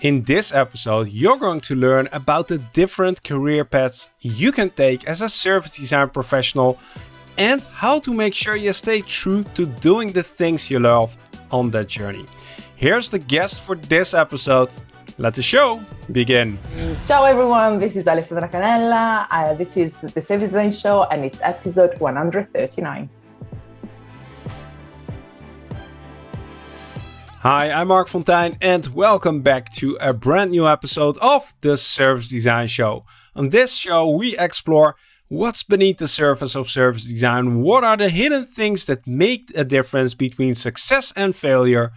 In this episode, you're going to learn about the different career paths you can take as a service design professional and how to make sure you stay true to doing the things you love on that journey. Here's the guest for this episode. Let the show begin. Ciao everyone, this is Alessandra Canella. Uh, this is the Service Design Show and it's episode 139. Hi, I'm Marc Fonteijne and welcome back to a brand new episode of the Service Design Show. On this show, we explore what's beneath the surface of service design, what are the hidden things that make a difference between success and failure,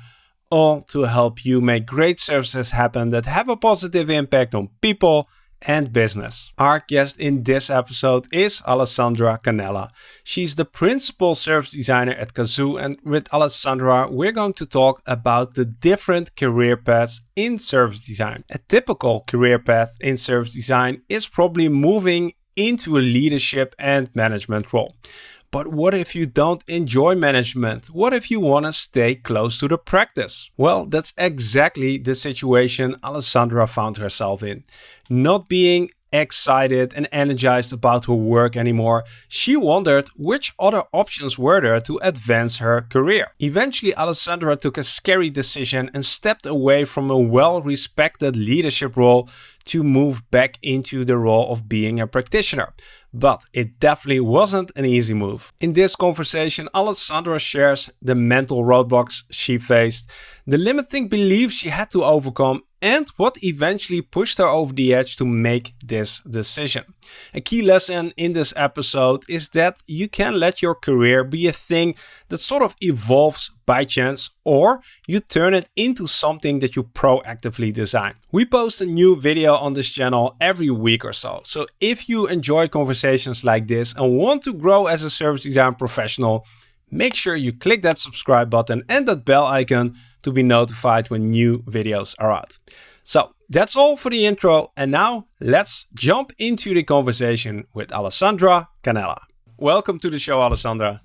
all to help you make great services happen that have a positive impact on people and business. Our guest in this episode is Alessandra Canella. She's the principal service designer at Cazoo and with Alessandra we're going to talk about the different career paths in service design. A typical career path in service design is probably moving into a leadership and management role. But what if you don't enjoy management? What if you want to stay close to the practice? Well, that's exactly the situation Alessandra found herself in. Not being excited and energized about her work anymore, she wondered which other options were there to advance her career. Eventually, Alessandra took a scary decision and stepped away from a well-respected leadership role to move back into the role of being a practitioner but it definitely wasn't an easy move. In this conversation, Alessandra shares the mental roadblocks she faced, the limiting beliefs she had to overcome, and what eventually pushed her over the edge to make this decision. A key lesson in this episode is that you can let your career be a thing that sort of evolves by chance or you turn it into something that you proactively design. We post a new video on this channel every week or so. So if you enjoy conversations like this and want to grow as a service design professional, make sure you click that subscribe button and that bell icon to be notified when new videos are out. So that's all for the intro and now let's jump into the conversation with Alessandra Canella. Welcome to the show, Alessandra.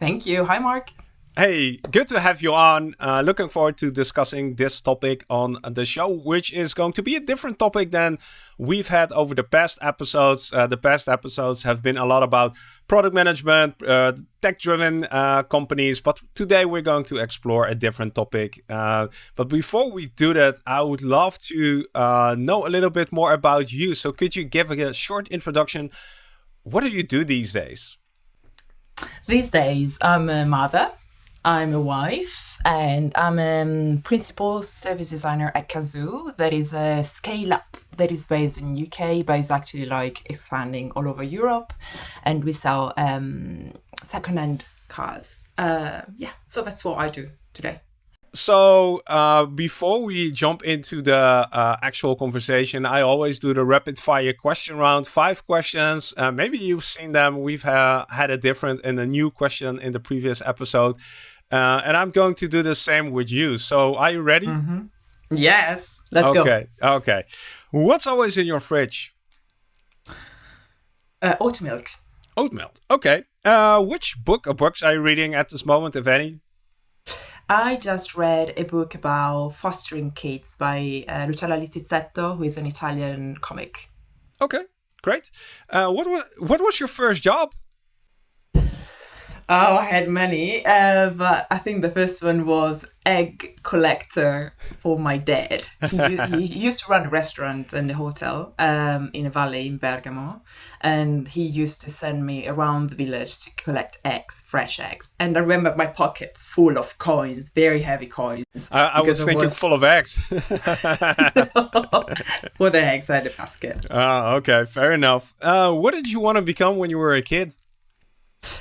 Thank you. Hi, Marc. Hey, good to have you on. Uh, looking forward to discussing this topic on the show, which is going to be a different topic than we've had over the past episodes. Uh, the past episodes have been a lot about product management, uh, tech-driven uh, companies, but today we're going to explore a different topic. Uh, but before we do that, I would love to uh, know a little bit more about you. So could you give a short introduction? What do you do these days? These days, I'm a mother I'm a wife and I'm a principal service designer at Cazoo. That is a scale up that is based in UK, but is actually like expanding all over Europe. And we sell um, second-hand cars. Uh, yeah, so that's what I do today. So uh, before we jump into the uh, actual conversation, I always do the rapid fire question round. Five questions. Uh, maybe you've seen them. We've had a different and a new question in the previous episode. Uh, and I'm going to do the same with you. So are you ready? Mm -hmm. Yes. Let's okay. go. Okay. Okay. What's always in your fridge? Uh, oat milk. Oat milk. Okay. Uh, which book or books are you reading at this moment, if any? I just read a book about fostering kids by uh, Luciana Littizzetto, who is an Italian comic. Okay, great. Uh, what, was, what was your first job? Oh, I had many, uh, but I think the first one was egg collector for my dad. He, he used to run a restaurant and a hotel um, in a valley in Bergamo, and he used to send me around the village to collect eggs, fresh eggs. And I remember my pockets full of coins, very heavy coins. I, I was thinking was... full of eggs. for the eggs, I had a basket. Oh, okay, fair enough. Uh, what did you want to become when you were a kid?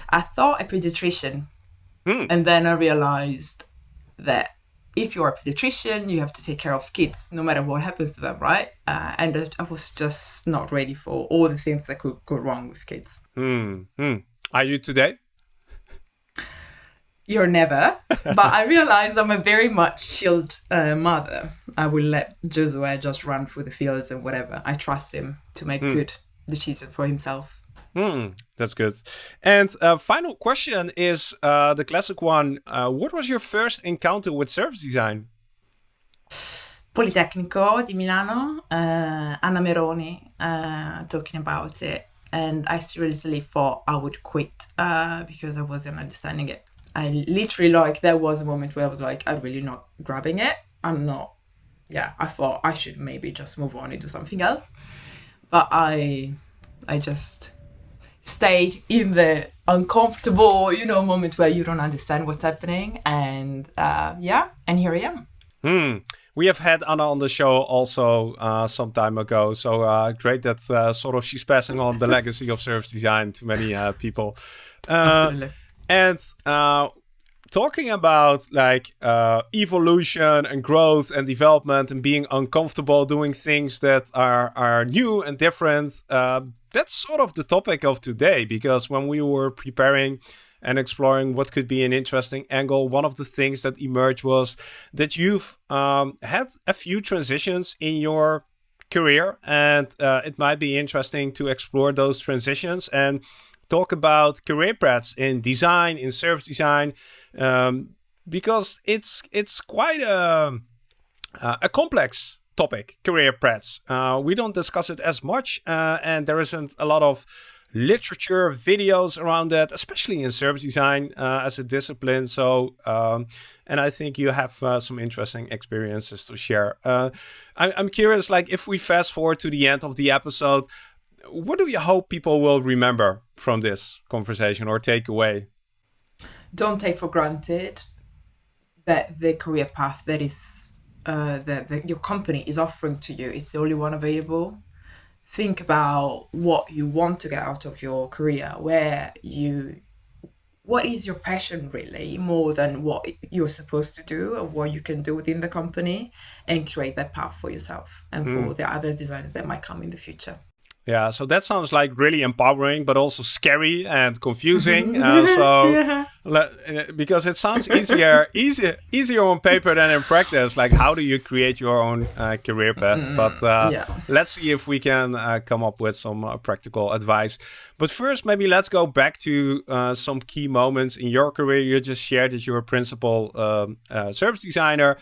I thought a pediatrician. Mm. And then I realized that if you're a pediatrician, you have to take care of kids no matter what happens to them, right? Uh, and I was just not ready for all the things that could go wrong with kids. Mm. Mm. Are you today? You're never, but I realized I'm a very much chilled uh, mother. I will let Josue just run through the fields and whatever. I trust him to make hmm. good decisions for himself. Hmm, that's good. And uh, final question is uh, the classic one. Uh, what was your first encounter with service design? Politecnico di Milano, uh, Anna Meroni uh, talking about it. And I seriously thought I would quit uh, because I wasn't understanding it. I literally like there was a moment where I was like, I'm really not grabbing it. I'm not. Yeah, I thought I should maybe just move on and do something else, but I, I just stayed in the uncomfortable, you know, moment where you don't understand what's happening, and uh, yeah, and here I am. Hmm. We have had Anna on the show also uh, some time ago, so uh, great that uh, sort of she's passing on the legacy of service design to many uh, people. Uh, and uh, talking about like evolution and growth and development and being uncomfortable doing things that are are new and different that's sort of the topic of today because when we were preparing and exploring what could be an interesting angle, one of the things that emerged was that you've um, had a few transitions in your career, and uh, it might be interesting to explore those transitions and talk about career paths in design, in service design, um, because it's it's quite a a complex topic, career paths. Uh, we don't discuss it as much, uh, and there isn't a lot of literature, videos around that, especially in service design uh, as a discipline. So, um, and I think you have uh, some interesting experiences to share. Uh, I, I'm curious, like, if we fast forward to the end of the episode, what do you hope people will remember from this conversation or take away? Don't take for granted that the career path that is uh, that, that your company is offering to you is the only one available think about what you want to get out of your career where you what is your passion really more than what you're supposed to do or what you can do within the company and create that path for yourself and mm. for the other designers that might come in the future yeah, so that sounds like really empowering, but also scary and confusing. uh, so, yeah. Uh, because it sounds easier, easier, easier on paper than in practice. Like, how do you create your own uh, career path? Mm, but uh, yeah. let's see if we can uh, come up with some uh, practical advice. But first, maybe let's go back to some key moments in your career. You just shared that you're a principal um, service designer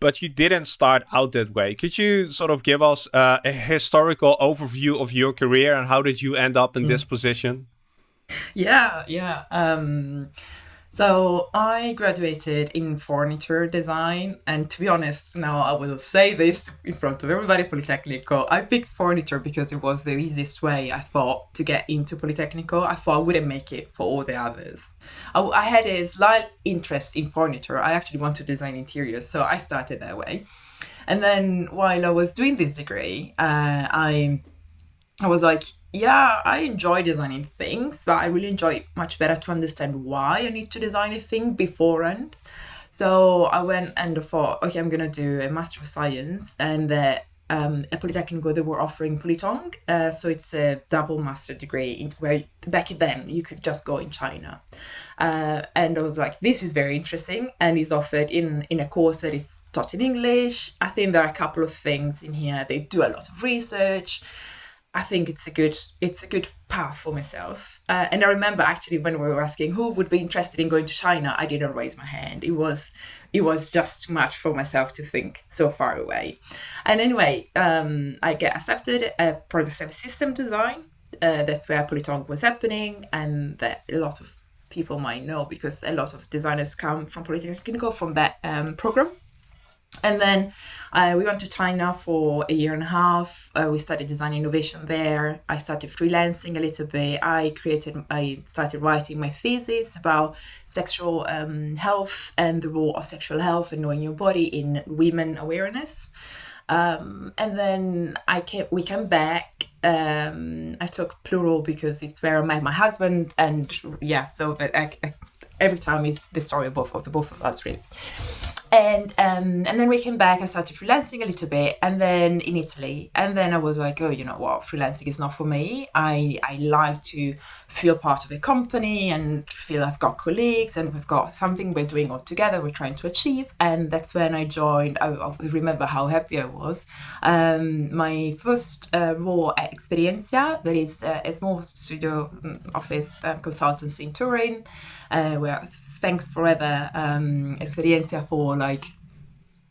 but you didn't start out that way. Could you sort of give us uh, a historical overview of your career and how did you end up in mm. this position? Yeah, yeah. Um, so I graduated in furniture design, and to be honest, now I will say this in front of everybody. Politecnico. I picked furniture because it was the easiest way I thought to get into Politecnico. I thought I wouldn't make it for all the others. I, I had a slight interest in furniture. I actually want to design interiors, so I started that way. And then while I was doing this degree, uh, I I was like, yeah, I enjoy designing things, but I really enjoy it much better to understand why I need to design a thing beforehand. So I went and thought, okay, I'm gonna do a Master of Science, and uh, um, at Politecnico they were offering Politong, uh, so it's a double master degree in, where back then you could just go in China, uh, and I was like, this is very interesting, and is offered in in a course that is taught in English. I think there are a couple of things in here. They do a lot of research I think it's a good it's a good path for myself. Uh, and I remember actually when we were asking who would be interested in going to China, I didn't raise my hand. It was it was just too much for myself to think so far away. And anyway, um, I get accepted at service system design. Uh, that's where Politong was happening, and that a lot of people might know because a lot of designers come from Politecnico from that um, program. And then uh, we went to China for a year and a half. Uh, we studied design innovation there. I started freelancing a little bit. I created, I started writing my thesis about sexual um, health and the role of sexual health and knowing your body in women awareness. Um, and then I came, we came back. Um, I took plural because it's where I met my husband, and yeah, so that I, I, every time is the story of both of the both of us really and um, and then we came back. I started freelancing a little bit, and then in Italy, and then I was like, oh, you know what, freelancing is not for me. I I like to feel part of a company and feel I've got colleagues and we've got something we're doing all together. We're trying to achieve, and that's when I joined. I, I remember how happy I was. Um, my first uh, role at Experientia, that is uh, a small studio mm, office uh, consultancy in Turin, uh, where thanks forever um, Experientia for like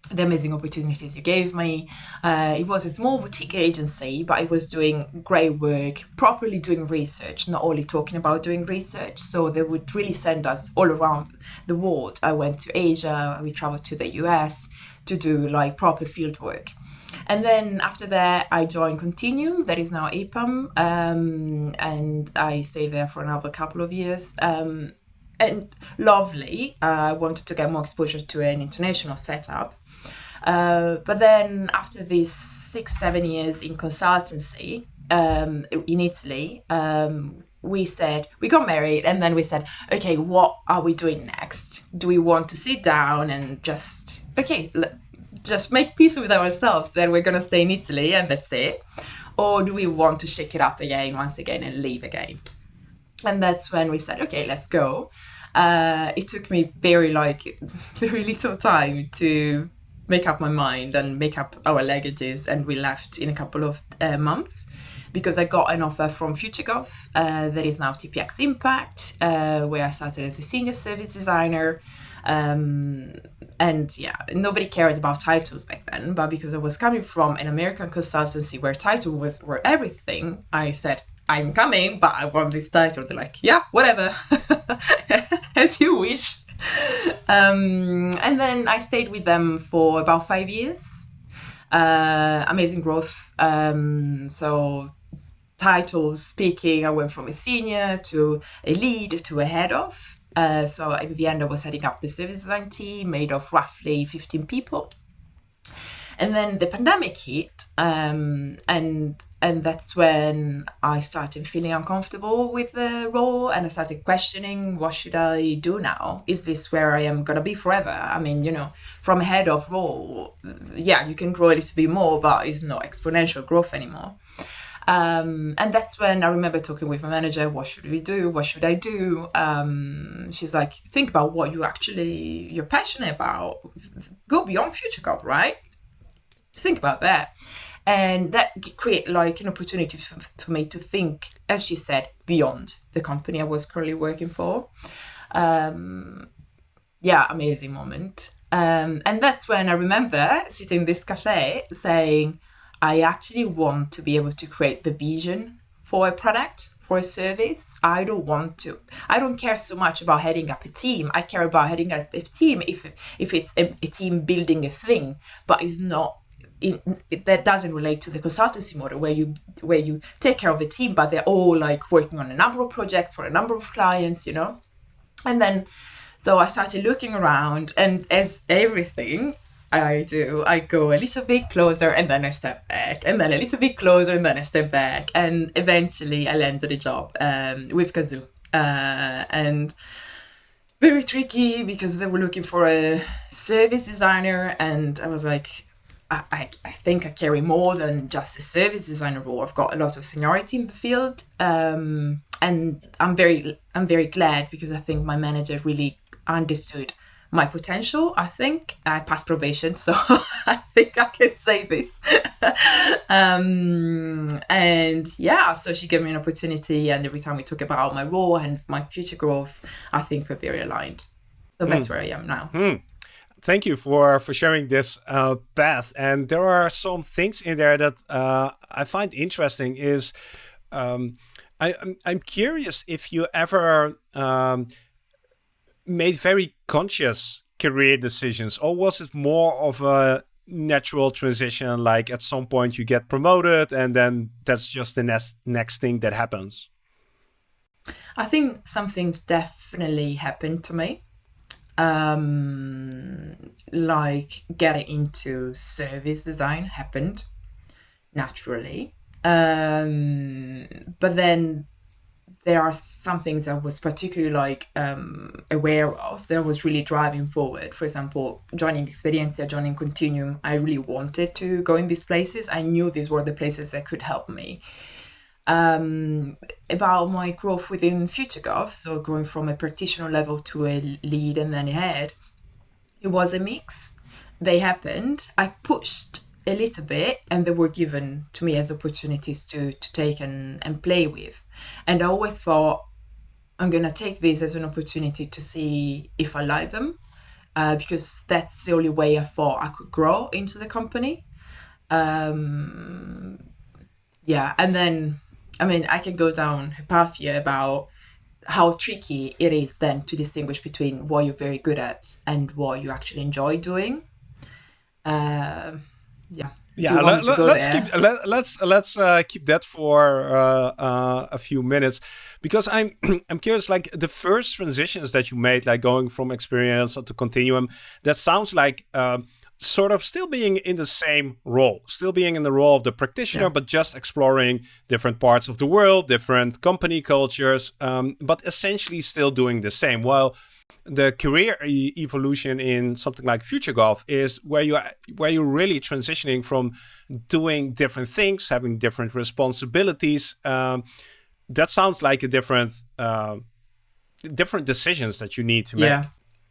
the amazing opportunities you gave me. Uh, it was a small boutique agency, but I was doing great work, properly doing research, not only talking about doing research. So they would really send us all around the world. I went to Asia, we traveled to the US to do like proper field work. And then after that, I joined Continuum, that is now EPAM, um, and I stayed there for another couple of years. Um, and lovely. Uh, I wanted to get more exposure to an international setup. Uh, but then after these six, seven years in consultancy um, in Italy, um, we said, we got married and then we said, okay, what are we doing next? Do we want to sit down and just, okay, l- just make peace with ourselves that we're going to stay in Italy and that's it? Or do we want to shake it up again, once again, and leave again? And that's when we said, okay, let's go. Uh, it took me very like very little time to make up my mind and make up our luggages and we left in a couple of uh, months because I got an offer from FutureGov uh, that is now TPX Impact uh, where I started as a senior service designer um, and yeah nobody cared about titles back then but because I was coming from an American consultancy where title was were everything I said I'm coming but I want this title they're like yeah whatever as you wish um, and then I stayed with them for about five years. Uh, amazing growth. Um, so titles speaking, I went from a senior to a lead to a head of. Uh, so in the end, I was heading up the service design team made of roughly 15 people. And then the pandemic hit, um, and and that's when I started feeling uncomfortable with the role and I started questioning what should I do now? Is this where I am gonna be forever? I mean, you know, from head of role, yeah, you can grow a little bit more, but it's not exponential growth anymore. Um, and that's when I remember talking with my manager, what should we do? What should I do? Um, she's like, think about what you actually, you're passionate about. Go beyond FutureGov, right? Think about that and that create like an opportunity for, for, me to think as she said beyond the company i was currently working for. Um, yeah amazing moment. Um, and that's when i remember sitting in this cafe saying i actually want to be able to create the vision for a product for a service. I don't want to i don't care so much about heading up a team. I care about heading up a team if if it's a, a team building a thing but it's not in, that doesn't relate to the consultancy model where you where you take care of a team but they're all like working on a number of projects for a number of clients you know? And then so i started looking around and as everything i do i go a little bit closer and then i step back and then a little bit closer and then i step back and eventually i landed a job um, with Cazoo. Uh, and very tricky because they were looking for a service designer and i was like I, I, think I carry more than just a service designer role. I've got a lot of seniority in the field, um, and I'm very I'm very glad because I think my manager really understood my potential. I think I passed probation, so I think I can say this. um, and yeah, so she gave me an opportunity, and every time we talk about my role and my future growth, I think we're very aligned. So mm. that's hmm. where I am now. Mm thank you for for sharing this uh, path. And there are some things in there that uh, I find interesting. Is um, I, I'm, I'm curious if you ever um, made very conscious career decisions, or was it more of a natural transition? Like at some point you get promoted, and then that's just the next next thing that happens. I think some things definitely happened to me um, like getting into service design happened naturally. Um, but then there are some things I was particularly like um, aware of that was really driving forward. For example, joining Experientia, joining Continuum, I really wanted to go in these places. I knew these were the places that could help me um, about my growth within FutureGov, so going from a practitioner level to a lead and then a head, it was a mix. They happened. I pushed a little bit and they were given to me as opportunities to, to take and, and play with. And I always thought, I'm going to take this as an opportunity to see if I like them uh, because that's the only way I thought I could grow into the company. Um, yeah, and then I mean I can go down a path here about how tricky it is then to distinguish between what you're very good at and what you actually enjoy doing. Uh, yeah. Yeah, let, us let, keep let, let's let's uh, keep that for uh, uh, a few minutes because I'm I'm curious. Like the first transitions that you made, like going from Experientia to continuum, that sounds like um, sort of still being in the same role, still being in the role of the practitioner, yeah. but just exploring different parts of the world, different company cultures, um, but essentially still doing the same. While the career e evolution in something like FutureGov is where you where you're really transitioning from doing different things, having different responsibilities. Um, that sounds like a different uh, different decisions that you need to make. Yeah.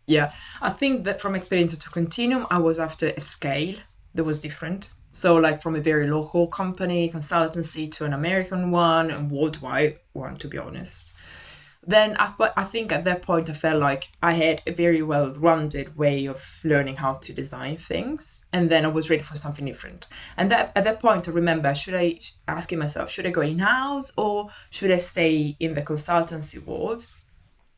Yeah, I think that from Experientia to Continuum, I was after a scale that was different. So, like from a very local company, consultancy, to an American one and worldwide one, to be honest. Then I, I think at that point I felt like I had a very well rounded way of learning how to design things. And then I was ready for something different. And that, at that point, I remember should I asking myself, should I go in house or should I stay in the consultancy world?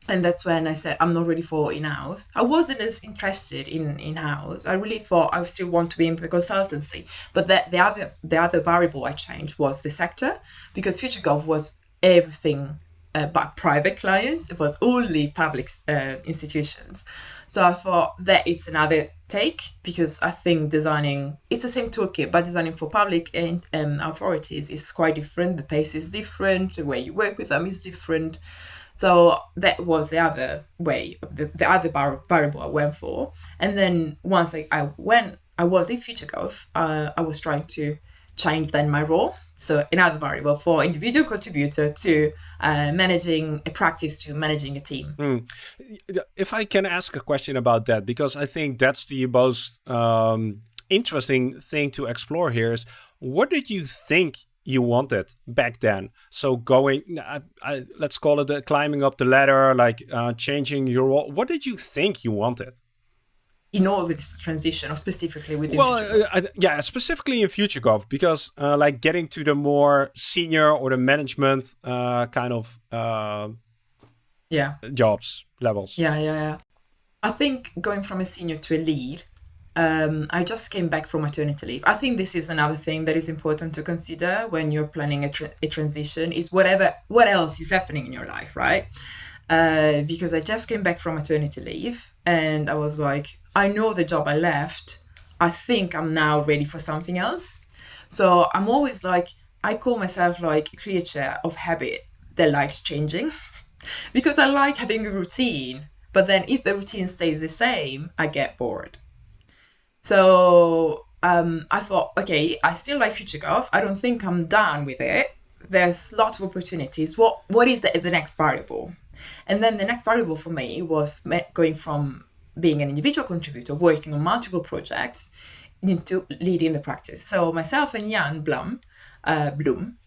And that's when I said I'm not ready for in-house. I wasn't as interested in in-house. I really thought I still want to be in the consultancy. But the, the other the other variable I changed was the sector because FutureGov was everything uh, but private clients. It was only public uh, institutions. So I thought that it's another take because I think designing it's the same toolkit, but designing for public and um, authorities is quite different. The pace is different. The way you work with them is different. So that was the other way, the, the other bar, variable I went for. And then once I, I went, I was in FutureGov, uh, I was trying to change then my role. So another variable for individual contributor to uh, managing a practice to managing a team. Mm. If I can ask a question about that, because I think that's the most um, interesting thing to explore here is what did you think you wanted back then. So going, I, I, let's call it uh, climbing up the ladder, like uh, changing your role. What did you think you wanted? In all this transition, or specifically within well, uh, yeah, specifically in FutureGov, because uh, like getting to the more senior or the management uh, kind of uh, yeah jobs levels. Yeah, yeah, yeah. I think going from a senior to a lead um, I just came back from maternity leave. I think this is another thing that is important to consider when you're planning a, tra- a transition is whatever what else is happening in your life, right? Uh, because I just came back from maternity leave and I was like, I know the job I left. I think I'm now ready for something else. So I'm always like, I call myself like a creature of habit that likes changing because I like having a routine. But then if the routine stays the same, I get bored. So um, I thought, okay, I still like FutureGov. I don't think I'm done with it. There's lots of opportunities. What what is the, the next variable? And then the next variable for me was going from being an individual contributor, working on multiple projects, into leading the practice. So myself and Jan Blum, uh, Bloom,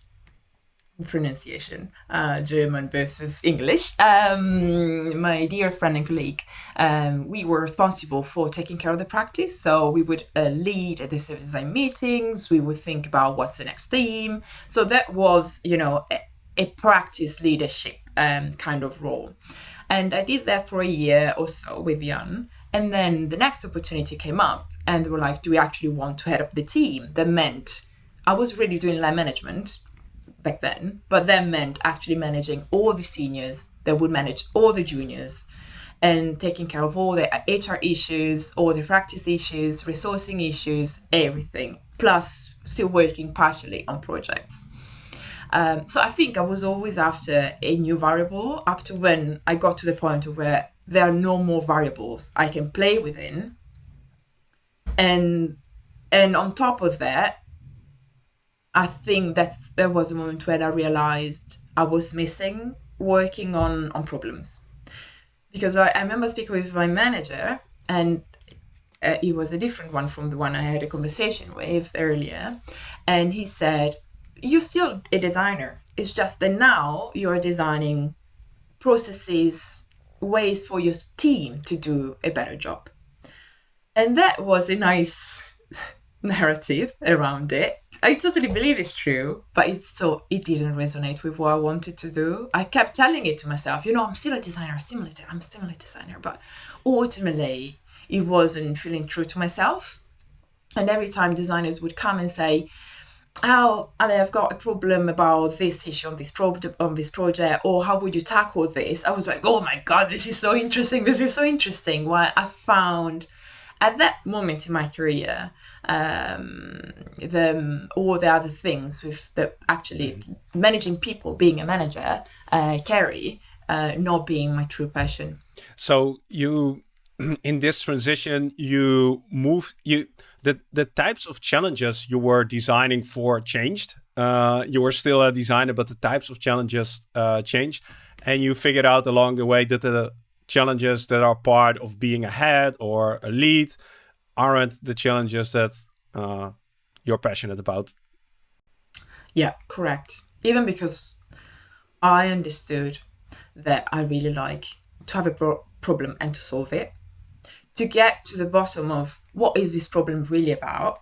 pronunciation, uh, German versus English. Um, my dear friend and colleague, um, we were responsible for taking care of the practice. So we would uh, lead the service design meetings. We would think about what's the next theme. So that was, you know, a, a practice leadership um, kind of role. And I did that for a year or so with Jan. And then the next opportunity came up, and they were like, "Do we actually want to head up the team?" That meant I was really doing line management back then, but that meant actually managing all the seniors that would manage all the juniors and taking care of all the HR issues, all the practice issues, resourcing issues, everything, plus still working partially on projects. Um, so I think I was always after a new variable up to when I got to the point where there are no more variables I can play within. And and on top of that, I think that's there was a moment when I realized I was missing working on on problems because I, I remember speaking with my manager and uh, it was a different one from the one I had a conversation with earlier, and he said, "You're still a designer. It's just that now you're designing processes, ways for your team to do a better job." and that was a nice narrative around it. I totally believe it's true, but it's so it didn't resonate with what I wanted to do. I kept telling it to myself, you know, I'm still a designer, still a, I'm still a designer, but ultimately it wasn't feeling true to myself. And every time designers would come and say, "Oh, I've got a problem about this issue on this pro- on this project," or "How would you tackle this?" I was like, "Oh my god, this is so interesting! This is so interesting!" Why I found at that moment in my career, um, the all the other things with the actually mm-hmm. managing people, being a manager, uh, carry uh, not being my true passion. So you, in this transition, you move you the the types of challenges you were designing for changed. Uh, you were still a designer, but the types of challenges uh, changed, and you figured out along the way that the challenges that are part of being a head or a lead aren't the challenges that uh, you're passionate about. Yeah, correct. Even because I understood that I really like to have a pro- problem and to solve it, to get to the bottom of what is this problem really about,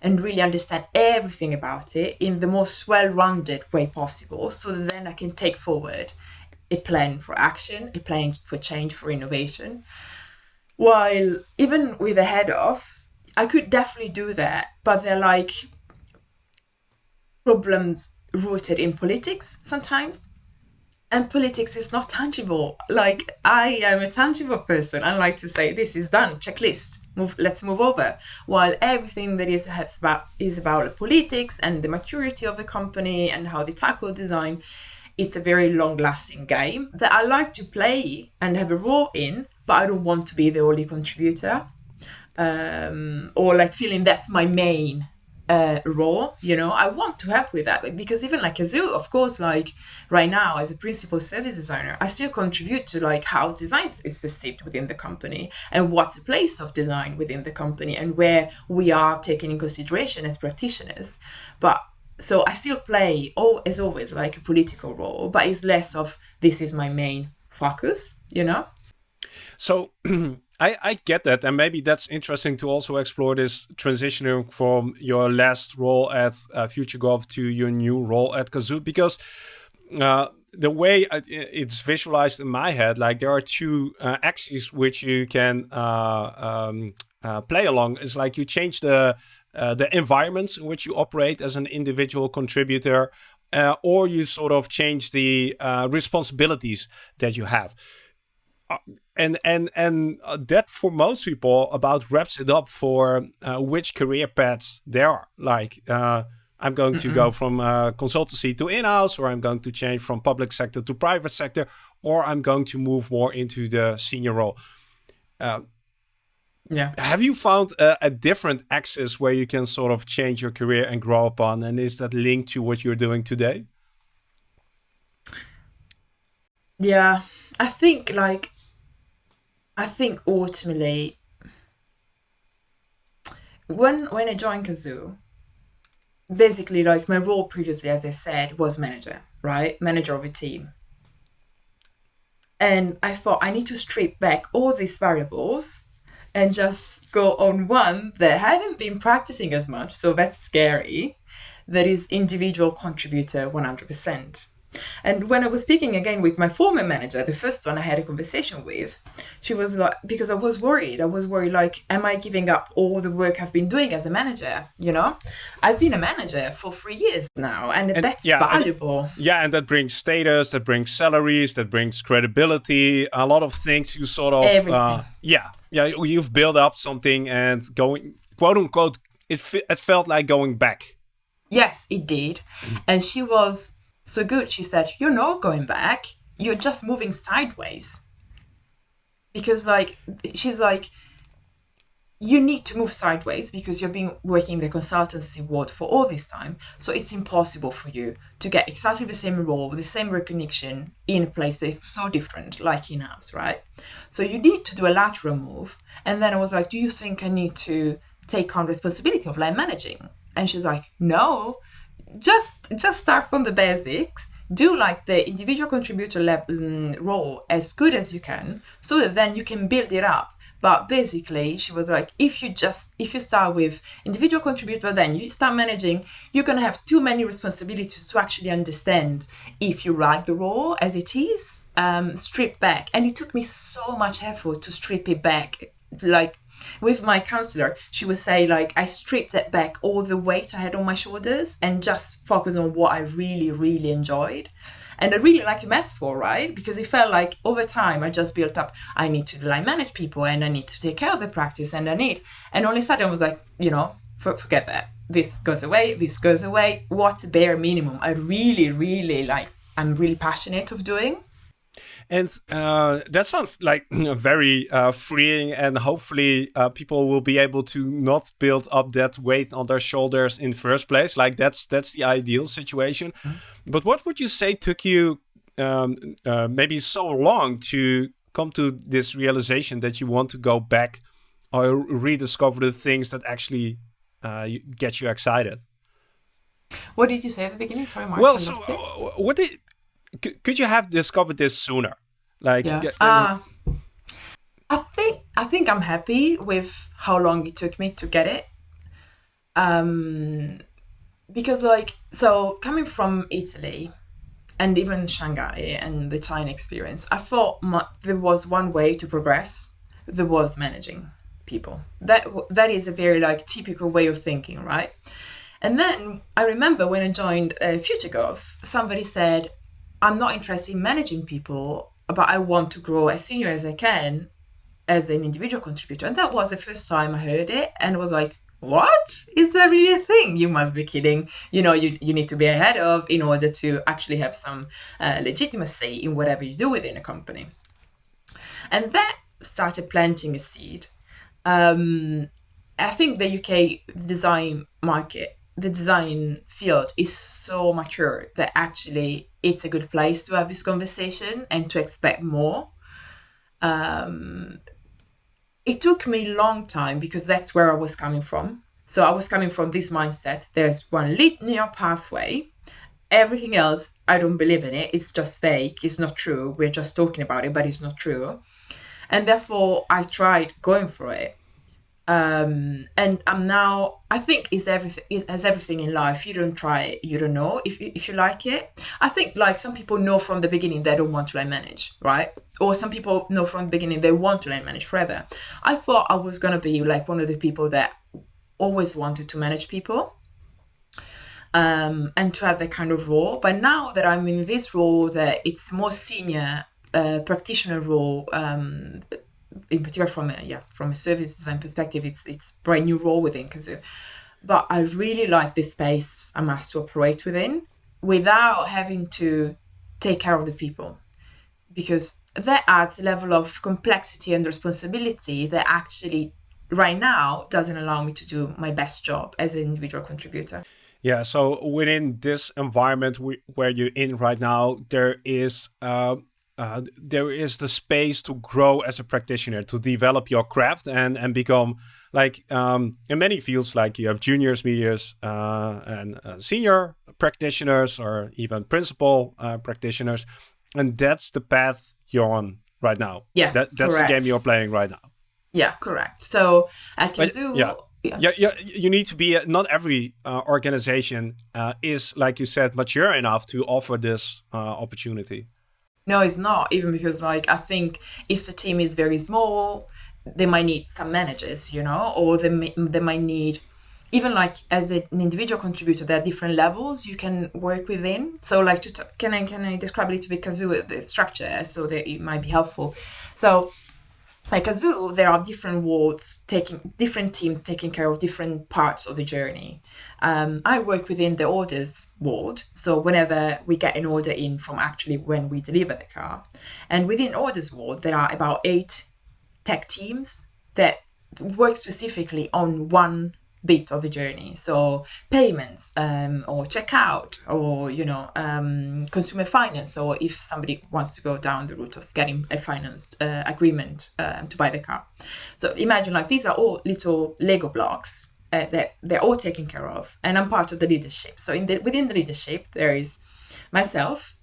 and really understand everything about it in the most well-rounded way possible, so then I can take forward a plan for action, a plan for change, for innovation. While even with a head off, I could definitely do that, but they're like problems rooted in politics sometimes. And politics is not tangible. Like I am a tangible person. I like to say this is done, checklist. Move, let's move over. While everything that is about is about politics and the maturity of the company and how they tackle design it's a very long lasting game that I like to play and have a role in, but I don't want to be the only contributor. Um, or like feeling that's my main uh, role, you know, I want to help with that because even like Cazoo, of course, like right now as a principal service designer, I still contribute to like how design is perceived within the company and what's the place of design within the company and where we are taken in consideration as practitioners. But so I still play, oh, as always, like a political role, but it's less of this is my main focus, you know? So I, I get that. And maybe that's interesting to also explore this transitioning from your last role at uh, FutureGov to your new role at Cazoo, because uh, the way it's visualized in my head, like there are two uh, axes which you can uh, um, uh, play along. It's like you change the uh, the environments in which you operate as an individual contributor, uh, or you sort of change the uh, responsibilities that you have. Uh, and and and uh, that for most people about wraps it up for which career paths there are. Like I'm going to go from consultancy to in-house, or I'm going to change from public sector to private sector, or I'm going to move more into the senior role. Yeah. Have you found a, a, different axis where you can sort of change your career and grow upon? And is that linked to what you're doing today? Yeah, I think like, I think ultimately, when when I joined Cazoo, basically like my role previously, as I said, was manager, right? Manager of a team. And I thought I need to strip back all these variables and just go on one that I haven't been practicing as much, so that's scary. That is individual contributor 100%. And when I was speaking again with my former manager, the first one I had a conversation with, she was like, because I was worried. I was worried, like, am I giving up all the work I've been doing as a manager? You know, I've been a manager for three years now, and, and that's yeah, valuable. And, yeah, and that brings status, that brings salaries, that brings credibility, a lot of things you sort of, uh, yeah, yeah, you've built up something and going quote unquote, it it felt like going back. Yes, it did, mm. and she was so good. She said, "You're not going back. You're just moving sideways." Because like she's like you need to move sideways because you've been working in the consultancy world for all this time. So it's impossible for you to get exactly the same role with the same recognition in a place that is so different, like in house, right? So you need to do a lateral move. And then I was like, Do you think I need to take on responsibility of line managing? And she's like, No, just just start from the basics do like the individual contributor level mm, role as good as you can so that then you can build it up But basically, she was like, if you just if you start with individual contributor, then you start managing, you're gonna have too many responsibilities to actually understand if you like the role as it is. Um, strip back, and it took me so much effort to strip it back. Like with my counselor, she would say like I stripped it back all the weight I had on my shoulders and just focus on what I really, really enjoyed. And I really like a metaphor, right? Because it felt like over time I just built up, I need to line manage people and I need to take care of the practice and I need. And all of a sudden I was like, you know, for, forget that. This goes away, this goes away. What's bare minimum? I really, really like, I'm really passionate of doing. And uh, that sounds like very uh, freeing, and hopefully, uh, people will be able to not build up that weight on their shoulders in first place. Like that's that's the ideal situation. Mm -hmm. But what would you say took you um, uh, maybe so long to come to this realization that you want to go back or rediscover the things that actually uh, get you excited? What did you say at the beginning? Sorry, Marc. Well, so uh, what did could you have discovered this sooner? Like, yeah. uh, I think I think I'm happy with how long it took me to get it. Um, because like so coming from Italy and even Shanghai and the China experience, I thought my, there was one way to progress. There was managing people. That that is a very like typical way of thinking, right? And then I remember when I joined uh, FutureGov, somebody said, I'm not interested in managing people, but I want to grow as senior as I can as an individual contributor. And that was the first time I heard it and was like, what? Is that really a thing? You must be kidding. You know, you, you need to be ahead of in order to actually have some uh, legitimacy in whatever you do within a company. And that started planting a seed. Um, I think the UK design market the design field is so mature that actually it's a good place to have this conversation and to expect more. Um, it took me a long time because that's where I was coming from. So I was coming from this mindset there's one linear pathway. Everything else, I don't believe in it. It's just fake. It's not true. We're just talking about it, but it's not true. And therefore, I tried going for it um and i'm now i think is everything as everything in life. You don't try it you don't know if you, if you like it. I think like some people know from the beginning they don't want to manage right? Or some people know from the beginning they want to manage forever. I thought i was going to be like one of the people that always wanted to manage people um and to have that kind of role. But now that i'm in this role that it's more senior uh, practitioner role um in particular from a yeah from a service design perspective, it's it's brand new role within Cazoo. But I really like this space I'm asked to operate within without having to take care of the people because that adds a level of complexity and responsibility that actually right now doesn't allow me to do my best job as an individual contributor. Yeah, so within this environment we, where you're in right now, there is uh, uh, there is the space to grow as a practitioner, to develop your craft and and become like um, in many fields, like you have juniors, medias, uh, and uh, senior practitioners, or even principal uh, practitioners, and that's the path you're on right now. Yeah, that, that's correct. the game you're playing right now. Yeah, correct. So at Cazoo, yeah. Yeah. yeah, yeah, you need to be. not every uh, organization uh, is, like you said, mature enough to offer this uh, opportunity. No, it's not. Even because, like, I think if the team is very small, they might need some managers, you know, or they may, they might need even like as an individual contributor, there are different levels you can work within. So, like, to t- can I can I describe a little bit Cazoo the structure so that it might be helpful? So, like a zoo, there are different wards taking different teams taking care of different parts of the journey. Um, I work within the orders ward, so whenever we get an order in from actually when we deliver the car, and within orders ward there are about eight tech teams that work specifically on one bit of the journey. So payments um, or checkout or you know um, consumer finance or if somebody wants to go down the route of getting a finance uh, agreement uh, to buy the car. So imagine like these are all little lego blocks uh, that they're all taken care of and i'm part of the leadership. So in the within the leadership there is myself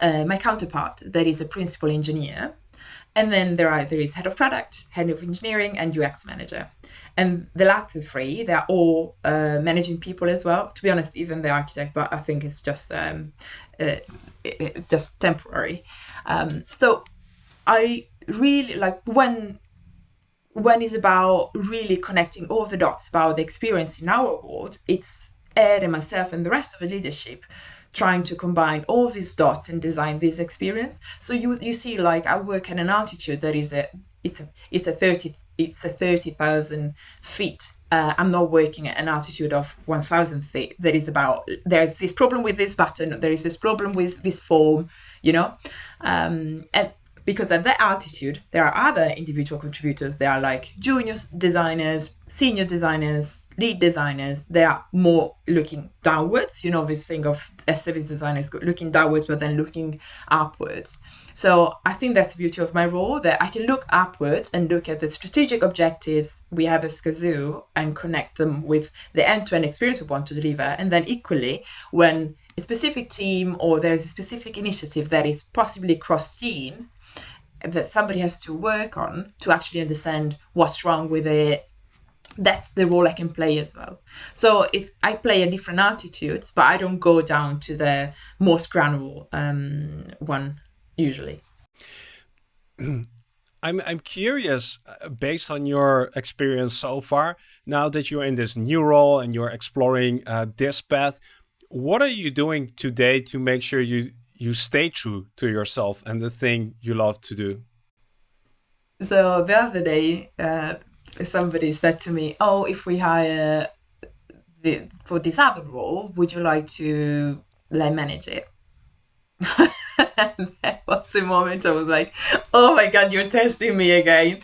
uh, my counterpart that is a principal engineer And then there are there is head of product, head of engineering, and UX manager. And the latter three, they're all uh, managing people as well. To be honest, even the architect, but I think it's just um, uh, just temporary. Um, so I really like when when it's about really connecting all the dots about the experience in our world. It's Ed and myself and the rest of the leadership trying to combine all these dots and design this experience. So you you see like I work at an altitude that is a it's a it's a thirty it's a thirty thousand feet. Uh, I'm not working at an altitude of one thousand feet. That is about there's this problem with this button. There is this problem with this form. You know, um, and because at that altitude there are other individual contributors. There are like junior designers senior designers lead designers. They are more looking downwards. You know this thing of a service designers looking downwards but then looking upwards. So i think that's the beauty of my role that i can look upwards and look at the strategic objectives we have as Cazoo and connect them with the end-to-end experience we want to deliver. And then equally when a specific team or there's a specific initiative that is possibly cross teams that somebody has to work on to actually understand what's wrong with it. That's the role i can play as well. So it's i play a different altitudes but i don't go down to the most granular um, one usually. I'm I'm curious, uh, based on your experience so far, now that you're in this new role and you're exploring uh, this path, what are you doing today to make sure you you stay true to yourself and the thing you love to do? So the other day, uh, somebody said to me, "Oh, if we hire the, for this other role, would you like to like manage it?" and that was the moment I was like, "Oh my god, you're testing me again!"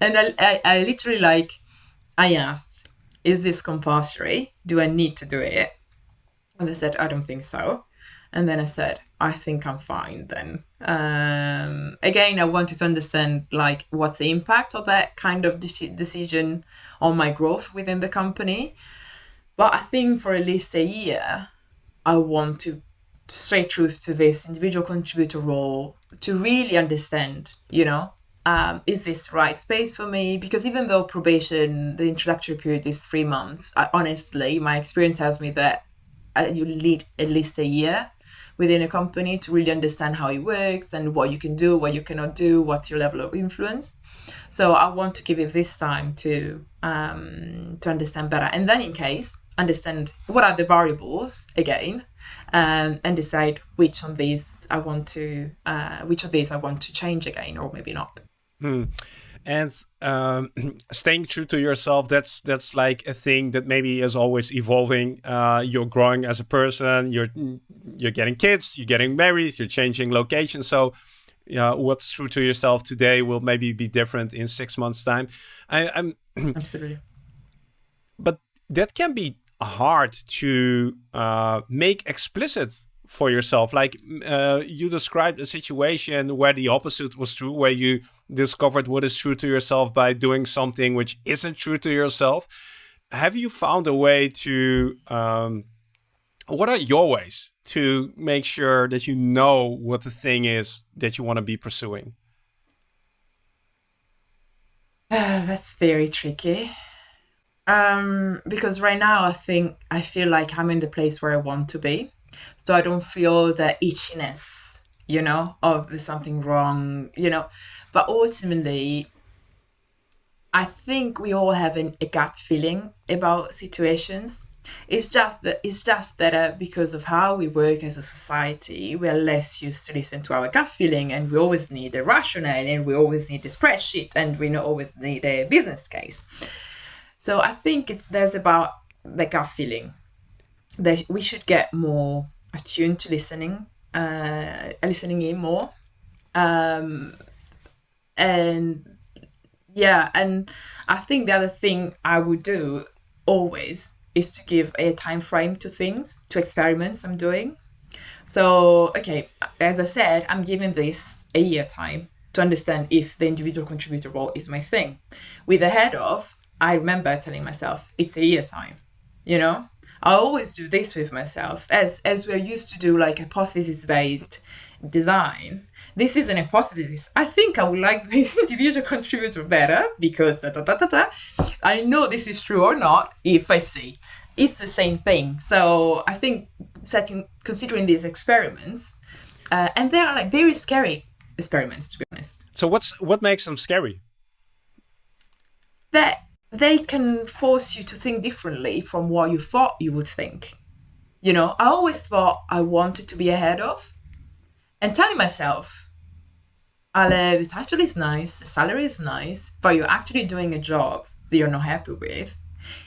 And I, I, I literally like, I asked, "Is this compulsory? Do I need to do it?" And they said, "I don't think so." And then I said, I think I'm fine then. Um, again, I wanted to understand like what's the impact of that kind of de- decision on my growth within the company. But I think for at least a year, I want to straight truth to this individual contributor role to really understand, you know, um, is this right space for me? Because even though probation, the introductory period is three months, I, honestly, my experience tells me that uh, you need at least a year within a company to really understand how it works and what you can do, what you cannot do, what's your level of influence. So I want to give it this time to um, to understand better, and then in case understand what are the variables again, um, and decide which of these I want to uh, which of these I want to change again, or maybe not. Hmm and um, staying true to yourself that's that's like a thing that maybe is always evolving. Uh, you're growing as a person you're you're getting kids you're getting married you're changing location so yeah, what's true to yourself today will maybe be different in six months time. I, i'm absolutely. but that can be hard to uh, make explicit for yourself like uh, you described a situation where the opposite was true where you discovered what is true to yourself by doing something which isn't true to yourself. Have you found a way to, um, what are your ways to make sure that you know what the thing is that you want to be pursuing? Uh, that's very tricky. Um, because right now I think I feel like I'm in the place where I want to be. So I don't feel the itchiness you know, of something wrong, you know. But ultimately, I think we all have an, a gut feeling about situations. It's just that it's just that uh, because of how we work as a society, we are less used to listen to our gut feeling, and we always need a rationale, and we always need a spreadsheet, and we not always need a business case. So I think it's there's about the gut feeling that we should get more attuned to listening uh, listening in more. Um, and yeah, and I think the other thing I would do always is to give a time frame to things, to experiments I'm doing. So, okay, as I said, I'm giving this a year time to understand if the individual contributor role is my thing. With the head of, I remember telling myself, it's a year time, you know? I always do this with myself, as as we're used to do like hypothesis based design. this is an hypothesis. I think I would like the individual contributor better because da, da, da, da, da. I know this is true or not if I see. It's the same thing. So I think setting considering these experiments, uh, and they are like very scary experiments to be honest. So what's what makes them scary? That they can force you to think differently from what you thought you would think. You know, I always thought I wanted to be ahead of, and telling myself, Ale, the title is nice, the salary is nice, but you're actually doing a job that you're not happy with.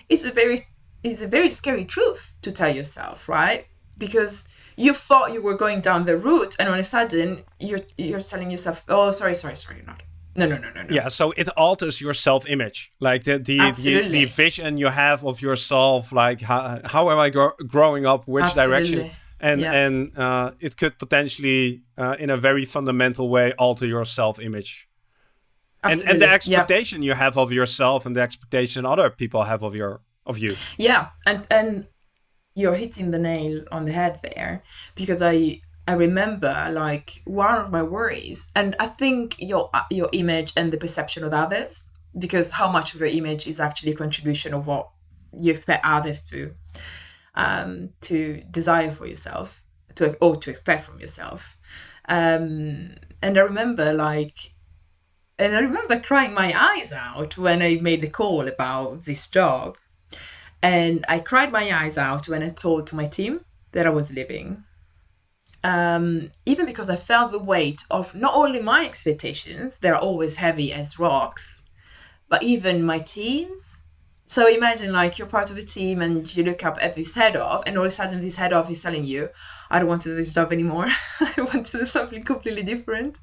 It's a very it's a very scary truth to tell yourself, right? Because you thought you were going down the route and all of a sudden you're you're telling yourself, Oh sorry, sorry, sorry, you're not. No, no, no, no, no. Yeah, so it alters your self-image, like the the, the, the vision you have of yourself. Like how, how am I gro- growing up? Which direction? And Yeah. and uh, it could potentially, uh, in a very fundamental way, alter your self-image. And, and the Absolutely. Yeah. expectation you have of yourself and the expectation other people have of your of you. Yeah, and and you're hitting the nail on the head there because I I remember like one of my worries, and I think your your image and the perception of others, because how much of your image is actually a contribution of what you expect others to um, to desire for yourself, to or to expect from yourself. Um, and I remember like and I remember crying my eyes out when I made the call about this job. And I cried my eyes out when I told to my team that I was leaving. Um, even because I felt the weight of not only my expectations, they're always heavy as rocks, but even my team's. So imagine like you're part of a team and you look up at this head off, and all of a sudden this head off is telling you, I don't want to do this job anymore. I want to do something completely different.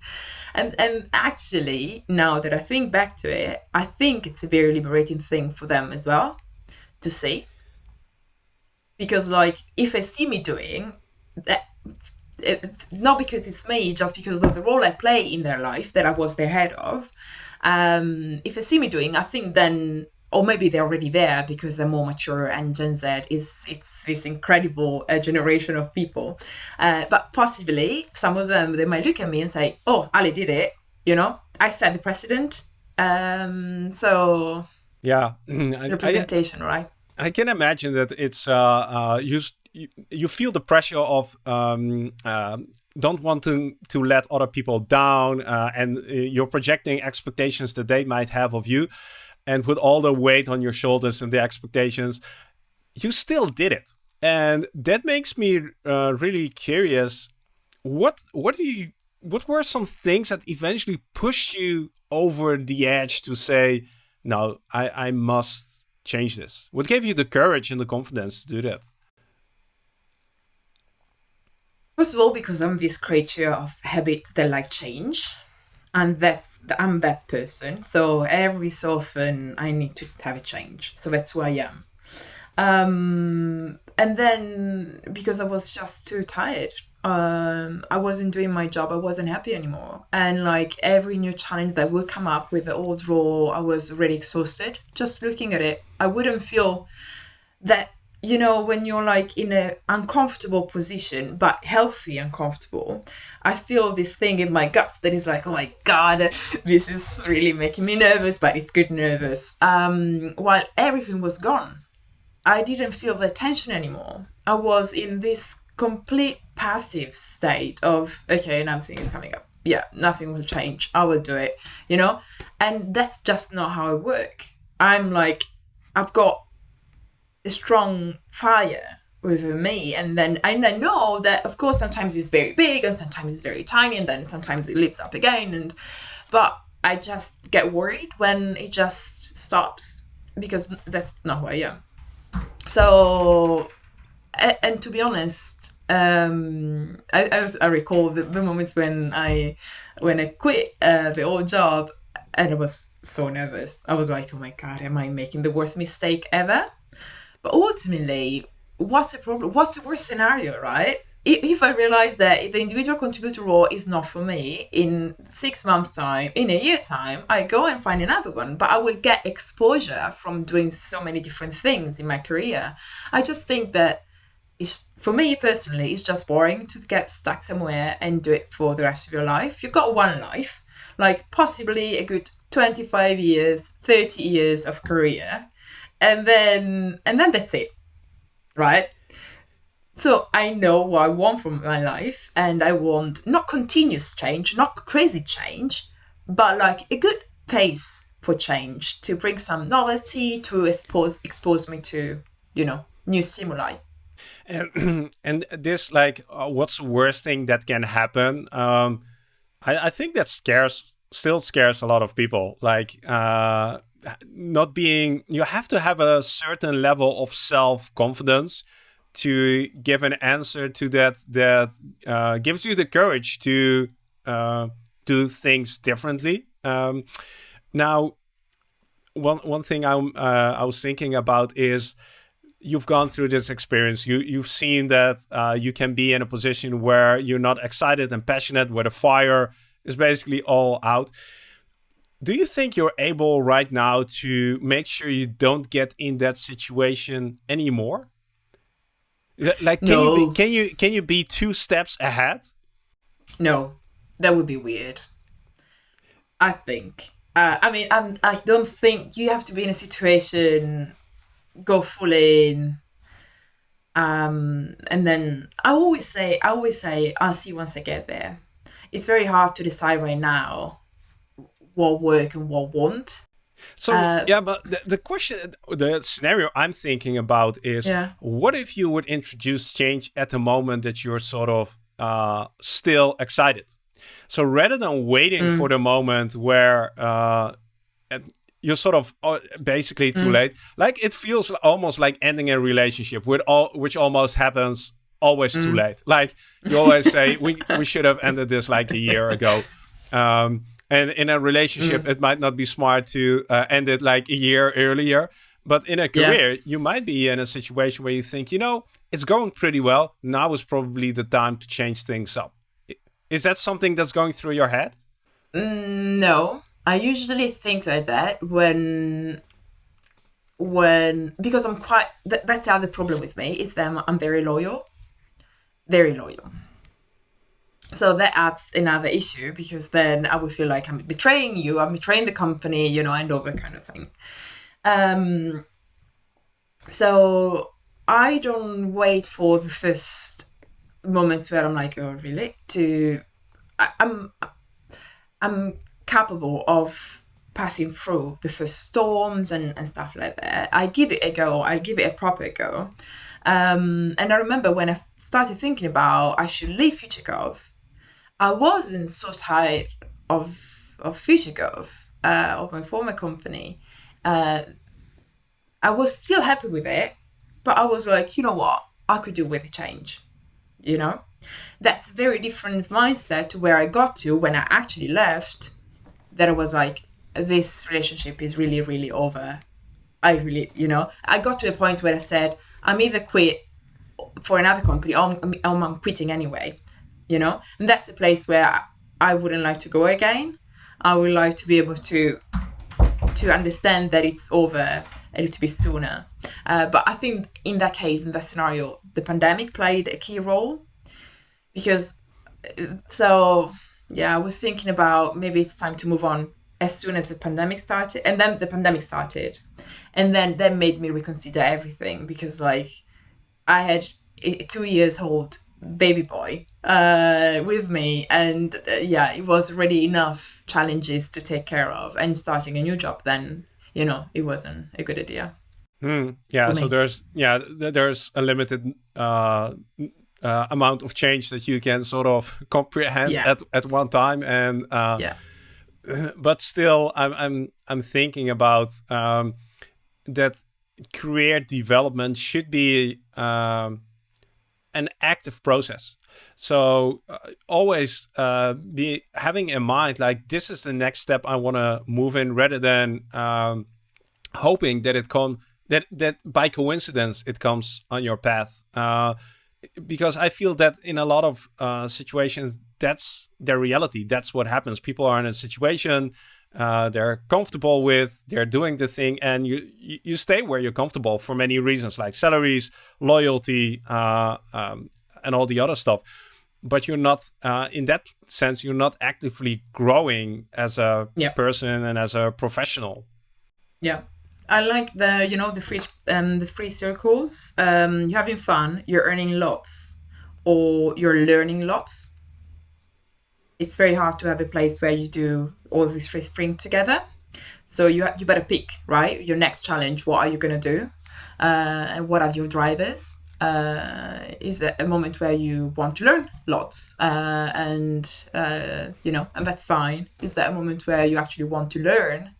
And and actually, now that I think back to it, I think it's a very liberating thing for them as well to see. Because like if they see me doing that it, not because it's me, just because of the role I play in their life that I was their head of. Um, if they see me doing, I think then, or maybe they're already there because they're more mature and Gen Z is it's this incredible uh, generation of people. Uh, but possibly some of them they might look at me and say, "Oh, Ali did it," you know. I set the precedent. Um, so Yeah, I- I, representation, right? I can imagine that it's uh, uh, s- you you feel the pressure of um, uh, don't want to to let other people down, uh, and uh, you're projecting expectations that they might have of you, and with all the weight on your shoulders and the expectations, you still did it, and that makes me uh, really curious. What what do you what were some things that eventually pushed you over the edge to say, no, I I must change this? What gave you the courage and the confidence to do that? First of all, because I'm this creature of habit that like change, and that's I'm that person. So every so often I need to have a change. So that's who I am. Um, and then because I was just too tired, um, I wasn't doing my job. I wasn't happy anymore. And like every new challenge that would come up with the old role, I was already exhausted. Just looking at it, I wouldn't feel that you know when you're like in a uncomfortable position but healthy uncomfortable i feel this thing in my gut that is like oh my god this is really making me nervous but it's good nervous. Um while everything was gone i didn't feel the tension anymore. I was in this complete passive state of okay nothing is coming up. Yeah nothing will change. I will do it you know? And that's just not how i work. I'm like i've got strong fire within me. And then and I know that of course sometimes it's very big and sometimes it's very tiny and then sometimes it lifts up again. And but I just get worried when it just stops because that's not who I am. So and to be honest um I, I, I recall the, the moments when I when I quit uh, the old job and I was so nervous. I was like oh my god am I making the worst mistake ever but ultimately, what's the problem? What's the worst scenario, right? If I realize that the individual contributor role is not for me in six months' time, in a year time, I go and find another one. But I will get exposure from doing so many different things in my career. I just think that it's for me personally, it's just boring to get stuck somewhere and do it for the rest of your life. You've got one life, like possibly a good 25 years, 30 years of career, and then and then that's it. Right? So I know what I want from my life, and I want not continuous change, not crazy change, but like a good pace for change to bring some novelty to expose expose me to you know new stimuli. And, and this like, uh, what's the worst thing that can happen? Um, I, I think that scares still scares a lot of people. Like uh, not being, you have to have a certain level of self confidence to give an answer to that that uh, gives you the courage to uh, do things differently. Um, now, one one thing I'm uh, I was thinking about is you've gone through this experience. You you've seen that uh, you can be in a position where you're not excited and passionate, where the fire is basically all out. Do you think you're able right now to make sure you don't get in that situation anymore? Like, can No. you be, can you can you be two steps ahead? No, that would be weird. I think. Uh, I mean, I'm, I don't think you have to be in a situation, go full in, um, and then I always say, I always say, I'll see once I get there. It's very hard to decide right now what work and what won't. So Uh, yeah, but the, the question, the scenario I'm thinking about is, Yeah. what if you would introduce change at the moment that you're sort of uh, still excited? So rather than waiting Mm. for the moment where uh, you're sort of uh, basically too Mm. late, like it feels almost like ending a relationship, with all which almost happens always Mm. too late. Like you always say, we we should have ended this like a year ago. Um, and in a Mm. relationship, it might not be smart to uh, end it like a year earlier. But in a Yeah. career, you might be in a situation where you think, you know, it's going pretty well. Now is probably the time to change things up. Is that something that's going through your head? Mm, No, I usually think like that when when because I'm quite th- that's the other problem with me is that I'm, I'm very loyal, very loyal. So that adds another issue because then I would feel like I'm betraying you, I'm betraying the company, you know, and all that kind of thing. Um, so I don't wait for the first moments where I'm like, oh, really? To I, I'm I'm capable of passing through the first storms and, and stuff like that. I give it a go. I give it a proper go. Um, and I remember when I started thinking about I should leave FutureGov, I wasn't so tired of of FutureGov, uh, of my former company. Uh, I was still happy with it, but I was like, you know what, I could do with a change. You know, that's a very different mindset to where I got to when I actually left. That I was like, this relationship is really, really over. I really, you know, I got to a point where I said, I'm either quit for another company or I'm, or I'm quitting anyway, you know, and that's the place where I, wouldn't like to go again. I would like to be able to to understand that it's over a little bit sooner. Uh, but I think in that case, in that scenario, the pandemic played a key role because uh, so yeah, I was thinking about maybe it's time to move on as soon as the pandemic started, and then the pandemic started, and then that made me reconsider everything because like I had a two years old baby boy uh, with me, and uh, yeah, it was already enough challenges to take care of, and starting a new job then you know it wasn't a good idea. Hmm. Yeah. So there's yeah th- there's a limited uh, uh, amount of change that you can sort of comprehend Yeah. at at one time, and uh, Yeah. but still, I'm I'm I'm thinking about um, that career development should be um, an active process. So uh, always uh, be having in mind like this is the next step I want to move in, rather than um, hoping that it come that that by coincidence it comes on your path. Uh, because I feel that in a lot of uh, situations, that's their reality. That's what happens. People are in a situation, uh, they're comfortable with, they're doing the thing, and you you stay where you're comfortable for many reasons, like salaries, loyalty, uh, um, and all the other stuff. But you're not, uh, in that sense, you're not actively growing as a person and as a professional. Yeah. I like the you know the free um the free circles. Um, you're having fun. You're earning lots, or you're learning lots. It's very hard to have a place where you do all these three things together. So you you better pick right your next challenge. What are you gonna do? Uh, and what are your drivers? Uh, is a moment where you want to learn lots uh, and uh, you know and that's fine is that a moment where you actually want to learn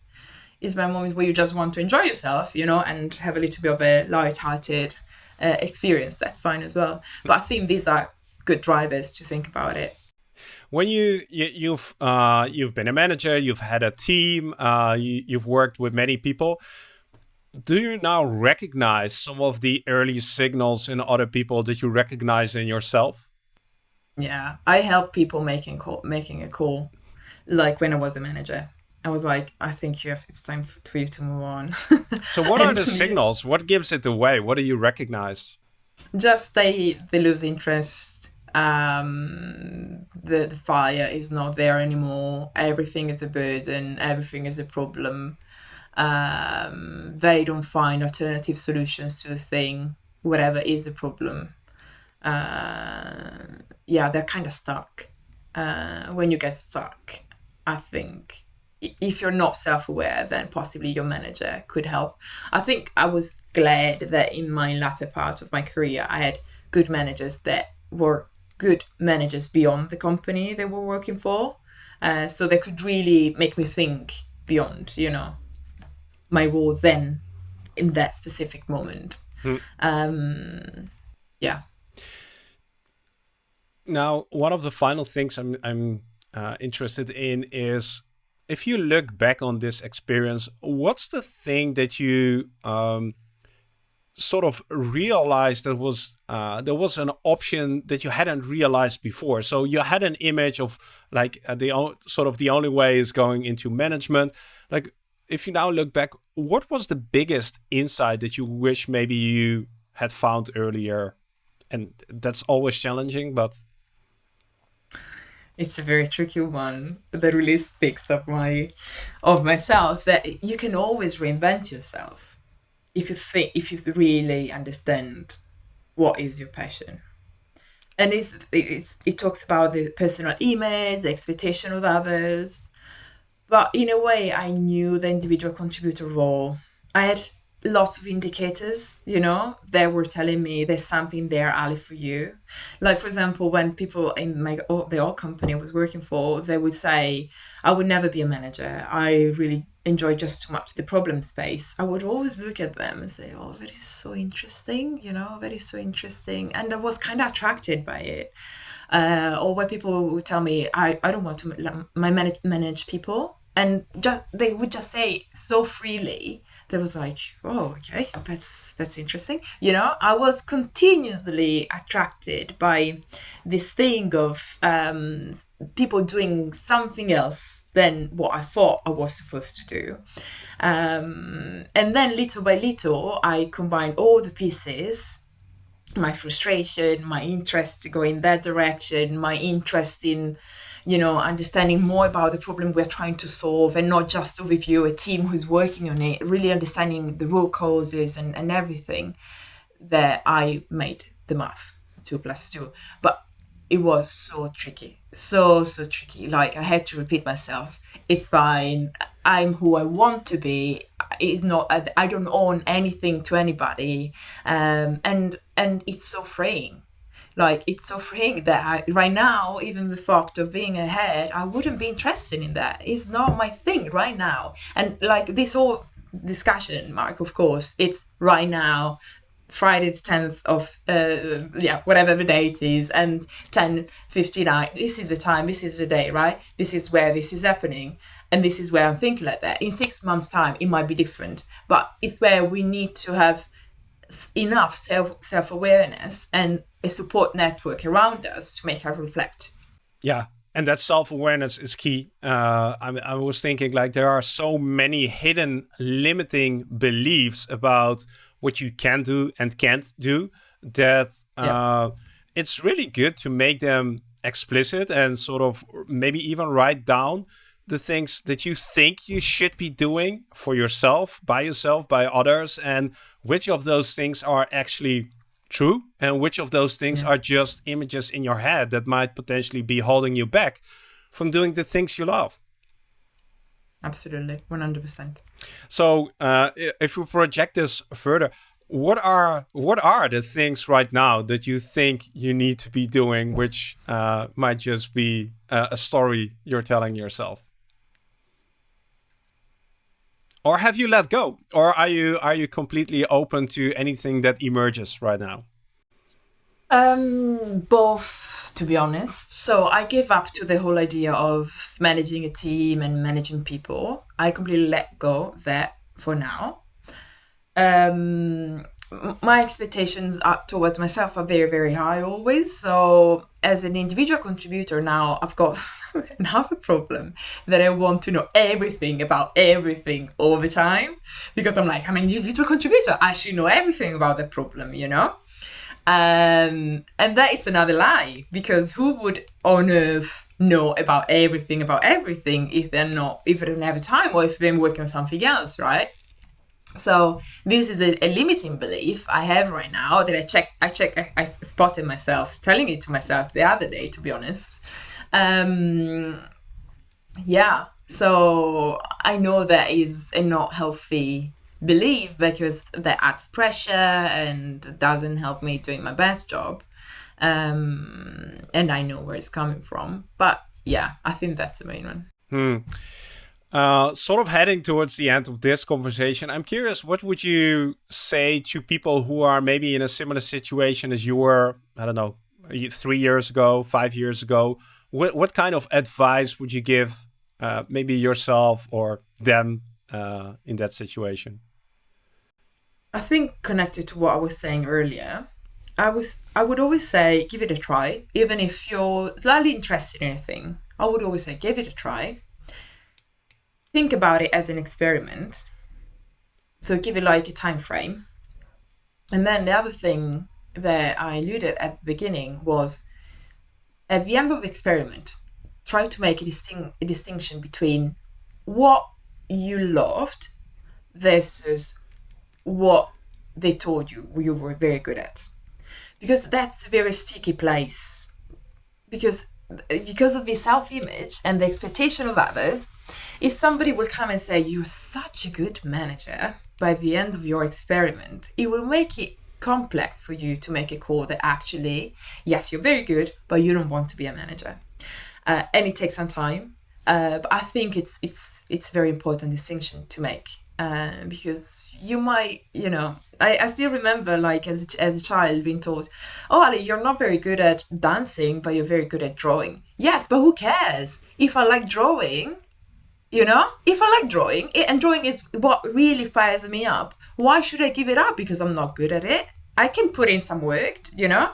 is there a moment where you just want to enjoy yourself, you know, and have a little bit of a light-hearted uh, experience? That's fine as well. But I think these are good drivers to think about it. When you, you you've uh, you've been a manager, you've had a team, uh, you, you've worked with many people. Do you now recognize some of the early signals in other people that you recognize in yourself? Yeah, I help people making call, making a call, like when I was a manager. I was like, I think you have. It's time for you to move on. So, what are the signals? What gives it away? What do you recognize? just they they lose interest um the, the fire is not there anymore. Everything is a burden. Everything is a problem. Um they don't find alternative solutions to the thing whatever is the problem. Uh yeah they're kind of stuck. Uh when you get stuck i think if you're not self-aware then possibly your manager could help. I think i was glad that in my latter part of my career i had good managers that were good managers beyond the company they were working for. Uh, so they could really make me think beyond you know my role then in that specific moment. Um yeah. Now, one of the final things I'm I'm uh, interested in is if you look back on this experience, what's the thing that you um, sort of realized that was uh, there was an option that you hadn't realized before? So you had an image of like uh, the sort of the only way is going into management. Like if you now look back, what was the biggest insight that you wish maybe you had found earlier? And that's always challenging, but it's a very tricky one that really speaks of my of myself that you can always reinvent yourself if you think if you really understand what is your passion. And it's, it's it talks about the personal image the expectation of others. But in a way i knew the individual contributor role. I had lots of indicators you know they were telling me there's something there ali for you. Like for example when people in my the old company I was working for they would say i would never be a manager. I really enjoy just too much the problem space. I would always look at them and say oh that is so interesting you know that is so interesting. And i was kind of attracted by it. Uh, or where people would tell me i, I don't want to my manage, manage people. And just they would just say so freely that was like oh okay that's that's interesting. You know i was continuously attracted by this thing of um, people doing something else than what i thought i was supposed to do. Um, and then little by little i combined all the pieces my frustration, my interest to go in that direction, my interest in, you know, understanding more about the problem we're trying to solve and not just overview a team who's working on it, really understanding the root causes and, and everything that I made the math two plus two. But it was so tricky, so, so tricky. Like I had to repeat myself. It's fine. I'm who I want to be. It's not. I, I don't own anything to anybody, um, and and it's so freeing. Like it's so freeing that I, right now, even the fact of being ahead, I wouldn't be interested in that. It's not my thing right now. And like this whole discussion, Marc, of course, it's right now. Friday the 10th of uh, yeah whatever the date is and 10:59 this is the time this is the day right this is where this is happening and this is where I'm thinking like that in 6 months time it might be different but it's where we need to have enough self self-awareness and a support network around us to make us reflect yeah, and that self-awareness is key uh, I, I, was thinking like there are so many hidden limiting beliefs about what you can do and can't do that uh, yeah. it's really good to make them explicit and sort of maybe even write down the things that you think you should be doing for yourself by yourself by others and which of those things are actually true and which of those things yeah. are just images in your head that might potentially be holding you back from doing the things you love. Absolutely 100% so uh, if we project this further what are what are the things right now that you think you need to be doing which uh, might just be uh, a story you're telling yourself or have you let go? Or are you are you completely open to anything that emerges right now? Um both to be honest. So i gave up to the whole idea of managing a team and managing people. I completely let go that for now. Um my expectations towards myself are very very high always. So as an individual contributor now i've got another problem that i want to know everything about everything all the time. Because i'm like i'm an individual contributor. I should know everything about the problem you know? Um, and that is another lie. Because who would on earth know about everything about everything if they're not if they don't have time or if they're working on something else right so this is a, a, limiting belief I have right now that I check I check I, I, spotted myself telling it to myself the other day to be honest. Um yeah, so I know that is a not healthy belief because that adds pressure and doesn't help me doing my best job. Um and I know where it's coming from. But yeah, I think that's the main one. Hmm. Uh, sort of heading towards the end of this conversation, I'm curious, what would you say to people who are maybe in a similar situation as you were, I don't know, three years ago, five years ago? What, what kind of advice would you give uh, maybe yourself or them uh, in that situation? I think connected to what I was saying earlier, I was I would always say give it a try, even if you're slightly interested in anything. I would always say give it a try think about it as an experiment. So give it like a time frame. And then the other thing that I alluded at the beginning was at the end of the experiment, try to make a, distinct, a distinction between what you loved versus what they told you you were very good at. Because that's a very sticky place. Because because of the self-image and the expectation of others, if somebody will come and say you're such a good manager by the end of your experiment, it will make it complex for you to make a call that actually, yes, you're very good, but you don't want to be a manager. Uh, and it takes some time. Uh, but I think it's it's it's very important distinction to make uh, because you might, you know, I, I still remember like as a, as a child being told, "Oh, Ali, you're not very good at dancing, but you're very good at drawing." Yes, but who cares? If I like drawing, you know, if I like drawing, it, and drawing is what really fires me up. Why should I give it up because I'm not good at it? I can put in some work, you know.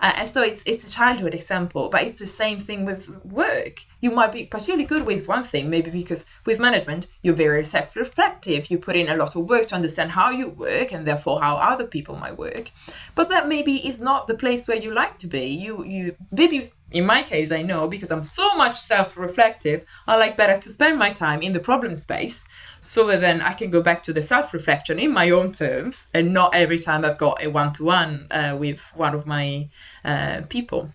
Uh, and so it's it's a childhood example, but it's the same thing with work. You might be particularly good with one thing, maybe because with management you're very self-reflective. You put in a lot of work to understand how you work and therefore how other people might work. But that maybe is not the place where you like to be. You you maybe in my case, I know because I'm so much self reflective, I like better to spend my time in the problem space so that then I can go back to the self reflection in my own terms and not every time I've got a one to one with one of my uh, people.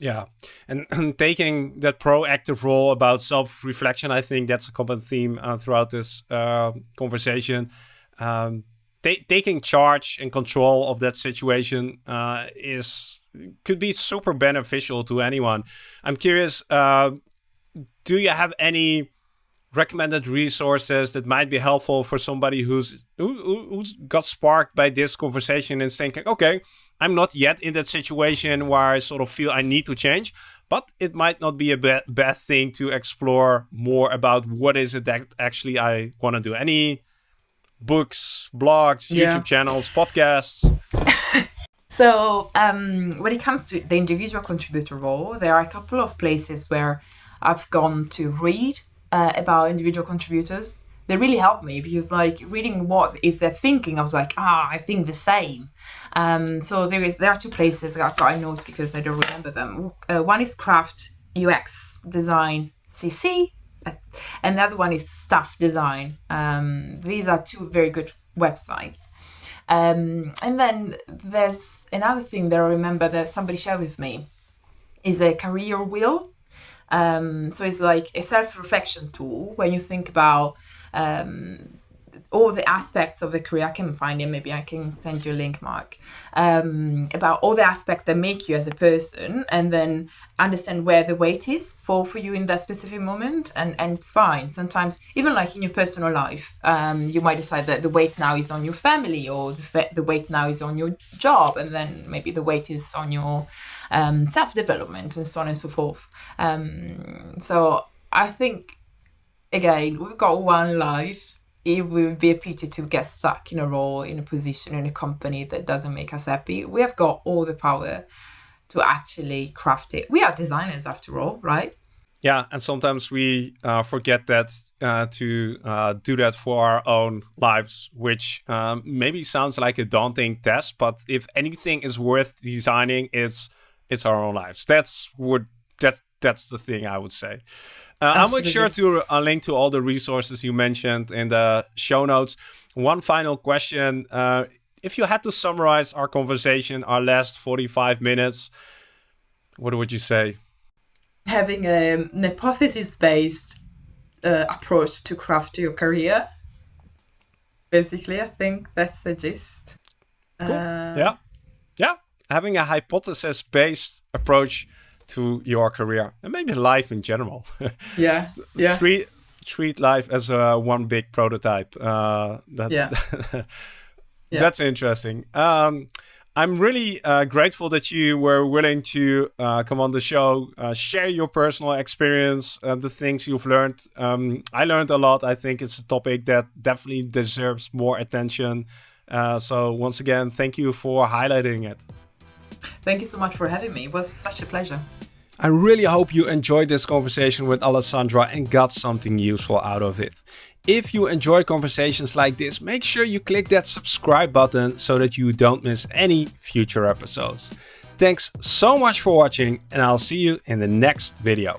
Yeah, and, and, taking that proactive role about self reflection, I think that's a common theme uh, throughout this uh, conversation. Um, taking charge and control of that situation uh, is could be super beneficial to anyone. I'm curious, uh, do you have any recommended resources that might be helpful for somebody who's who, who's got sparked by this conversation and thinking, okay, I'm not yet in that situation where I sort of feel I need to change, but it might not be a bad, bad thing to explore more about what is it that actually I want to do. Any books, blogs, yeah. YouTube channels, podcasts? So um, when it comes to the individual contributor role, there are a couple of places where I've gone to read uh, about individual contributors. They really helped me because, like, reading what is their thinking, I was like, ah, I think the same. Um, so there is there are two places I've got a note because I don't remember them. Uh, one is Craft UX Design CC, and the other one is Staff Design. Um, these are two very good websites. Um, and then there's another thing that I remember that somebody shared with me is a career wheel. Um, so it's like a self-reflection tool when you think about um, all the aspects of the career. I can find it. Maybe I can send you a link, Marc, um, about all the aspects that make you as a person, and then understand where the weight is for for you in that specific moment. And and it's fine. Sometimes even like in your personal life, um, you might decide that the weight now is on your family, or the the weight now is on your job, and then maybe the weight is on your um, self development and so on and so forth. Um, so I think again we've got one life it would be a pity to get stuck in a role, in a position, in a company that doesn't make us happy. We have got all the power to actually craft it. We are designers after all, right? Yeah, and sometimes we uh, forget that uh, to uh, do that for our own lives, which um, maybe sounds like a daunting task, but if anything is worth designing, it's it's our own lives. That's what that that's the thing I would say. Uh, I'll make sure to uh, link to all the resources you mentioned in the show notes. One final question. Uh, if you had to summarize our conversation, our last 45 minutes, what would you say? Having a, an hypothesis based uh, approach to craft your career. Basically, I think that's the gist. Cool. Uh, yeah. Yeah. Having a hypothesis based approach to your career and maybe life in general. yeah, yeah. Treat treat life as a one big prototype. Uh, that, yeah. yeah. That's interesting. Um, I'm really uh, grateful that you were willing to uh, come on the show, uh, share your personal experience, the things you've learned. Um, I learned a lot. I think it's a topic that definitely deserves more attention. Uh, so once again, thank you for highlighting it. Thank you so much for having me. It was such a pleasure. I really hope you enjoyed this conversation with Alessandra and got something useful out of it. If you enjoy conversations like this, make sure you click that subscribe button so that you don't miss any future episodes. Thanks so much for watching and I'll see you in the next video.